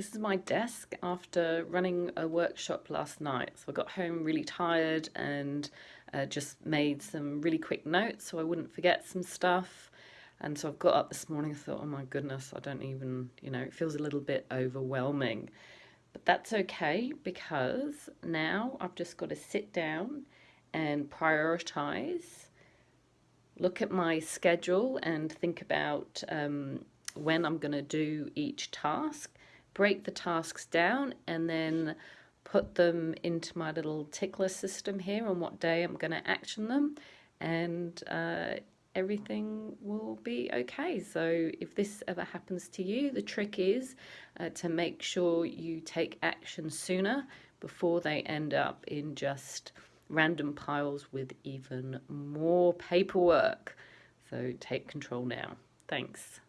This is my desk after running a workshop last night. So I got home really tired and uh, just made some really quick notes so I wouldn't forget some stuff. And so I've got up this morning and thought, oh my goodness, I don't even, you know, it feels a little bit overwhelming. But that's okay because now I've just got to sit down and prioritize, look at my schedule and think about um, when I'm going to do each task, break the tasks down and then put them into my little tickler system here on what day I'm going to action them and uh, everything will be okay. So if this ever happens to you, the trick is uh, to make sure you take action sooner before they end up in just random piles with even more paperwork. So take control now. Thanks.